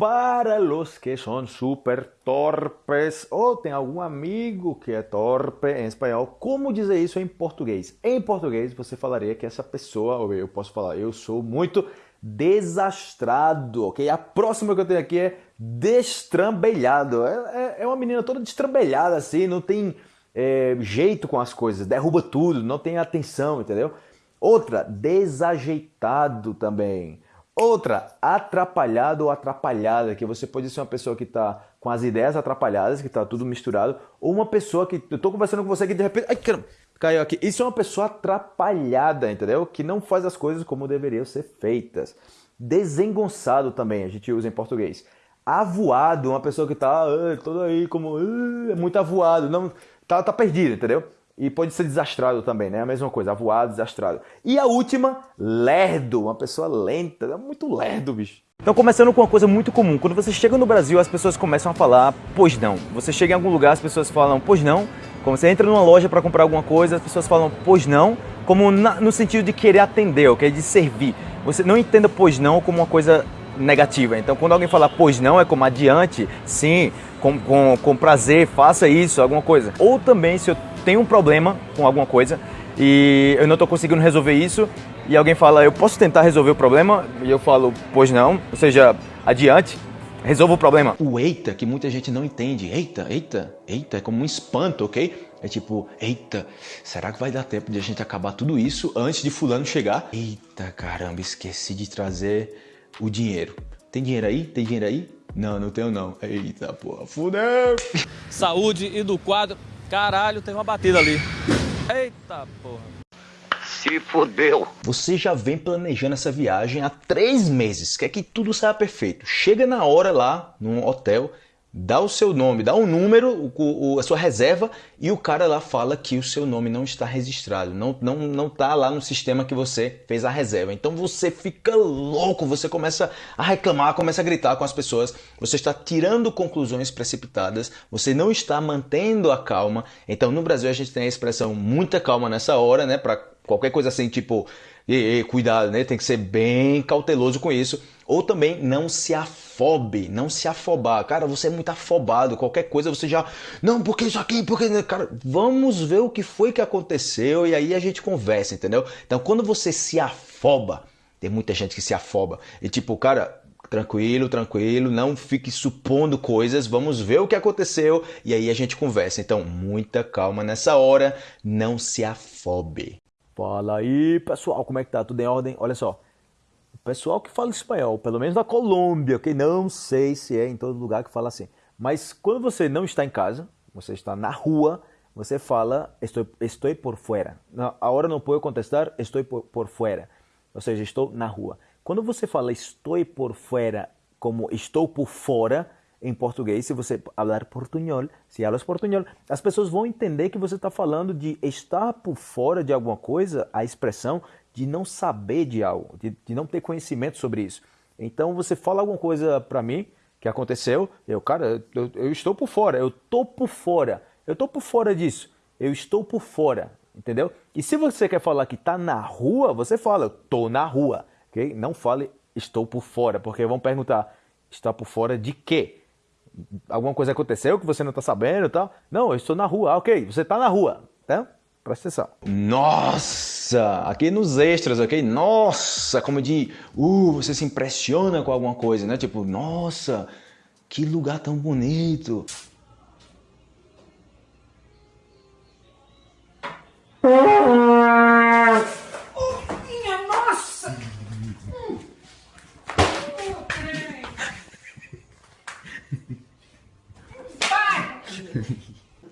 para los que são super torpes ou tem algum amigo que é torpe em espanhol, como dizer isso em português? Em português você falaria que essa pessoa, ou eu posso falar, eu sou muito desastrado, ok? A próxima que eu tenho aqui é destrambelhado. É, é, é uma menina toda destrambelhada assim, não tem é, jeito com as coisas, derruba tudo, não tem atenção, entendeu? Outra, desajeitado também. Outra, atrapalhado ou atrapalhada, que você pode ser uma pessoa que está com as ideias atrapalhadas, que está tudo misturado, ou uma pessoa que eu estou conversando com você que de repente, ai caramba, caiu aqui. Isso é uma pessoa atrapalhada, entendeu? Que não faz as coisas como deveriam ser feitas. Desengonçado também, a gente usa em português. Avoado, uma pessoa que está toda aí como ah, muito avoado, não tá, tá perdido, entendeu? E pode ser desastrado também, né? A mesma coisa, avoado, desastrado. E a última, lerdo, uma pessoa lenta, é muito lerdo, bicho. Então, começando com uma coisa muito comum, quando você chega no Brasil, as pessoas começam a falar, pois não. Você chega em algum lugar, as pessoas falam, pois não. Quando você entra numa loja para comprar alguma coisa, as pessoas falam, pois não, como na, no sentido de querer atender, ok? De servir. Você não entenda pois não como uma coisa negativa. Então, quando alguém fala pois não, é como adiante, sim, com, com, com prazer, faça isso, alguma coisa. Ou também, se eu tenho um problema com alguma coisa e eu não estou conseguindo resolver isso, e alguém fala, eu posso tentar resolver o problema? E eu falo, pois não, ou seja, adiante, resolva o problema. O eita, que muita gente não entende. Eita, eita, eita, é como um espanto, ok? É tipo, eita, será que vai dar tempo de a gente acabar tudo isso antes de fulano chegar? Eita, caramba, esqueci de trazer o dinheiro. Tem dinheiro aí? Tem dinheiro aí? Não, não tenho não. Eita, porra, fudeu! Saúde e do quadro. Caralho, tem uma batida ali. Eita, porra. Se fudeu. Você já vem planejando essa viagem há três meses, quer que tudo saia perfeito. Chega na hora lá, num hotel, dá o seu nome, dá um número, o, o, a sua reserva, e o cara lá fala que o seu nome não está registrado, não não não está lá no sistema que você fez a reserva. Então você fica louco, você começa a reclamar, começa a gritar com as pessoas, você está tirando conclusões precipitadas, você não está mantendo a calma. Então no Brasil a gente tem a expressão muita calma nessa hora, né, para qualquer coisa assim, tipo, e, e, cuidado, né? Tem que ser bem cauteloso com isso. Ou também não se afobe, não se afobar. Cara, você é muito afobado, qualquer coisa você já. Não, porque isso aqui, porque. Cara, vamos ver o que foi que aconteceu e aí a gente conversa, entendeu? Então quando você se afoba, tem muita gente que se afoba. E tipo, cara, tranquilo, tranquilo, não fique supondo coisas, vamos ver o que aconteceu e aí a gente conversa. Então, muita calma nessa hora, não se afobe. Fala aí, pessoal, como é que tá? Tudo em ordem? Olha só, o pessoal que fala espanhol, pelo menos na Colômbia, ok? Não sei se é em todo lugar que fala assim. Mas quando você não está em casa, você está na rua, você fala estou, estou por fora. Agora não posso contestar, estou por, por fora. Ou seja, estou na rua. Quando você fala estou por fora como estou por fora, em português, se você falar portunhol, se falas portunhol, as pessoas vão entender que você está falando de estar por fora de alguma coisa, a expressão de não saber de algo, de, de não ter conhecimento sobre isso. Então você fala alguma coisa para mim que aconteceu, eu, cara, eu, eu estou por fora, eu estou por fora, eu estou por fora disso, eu estou por fora, entendeu? E se você quer falar que está na rua, você fala, estou na rua, ok? Não fale estou por fora, porque vão perguntar, está por fora de quê? Alguma coisa aconteceu que você não está sabendo e tal? Não, eu estou na rua, ah, ok, você está na rua, tá? Presta atenção. Nossa! Aqui nos extras, ok? Nossa! Como de. Uh, você se impressiona com alguma coisa, né? Tipo, nossa! Que lugar tão bonito! minha nossa!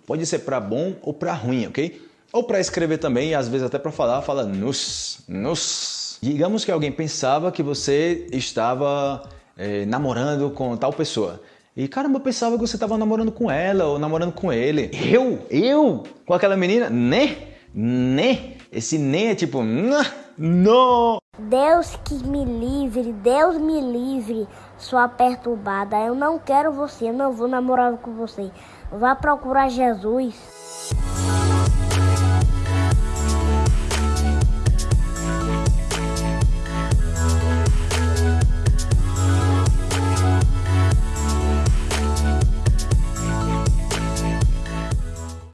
Pode ser para bom ou para ruim, ok? Ou para escrever também, e às vezes até para falar, fala nos, nos. Digamos que alguém pensava que você estava eh, namorando com tal pessoa. E caramba, eu pensava que você estava namorando com ela ou namorando com ele. Eu? Eu? Com aquela menina? Né? Né? Esse né é tipo, não. Deus que me livre, Deus me livre, sua perturbada. Eu não quero você, eu não vou namorar com você. Vá procurar Jesus.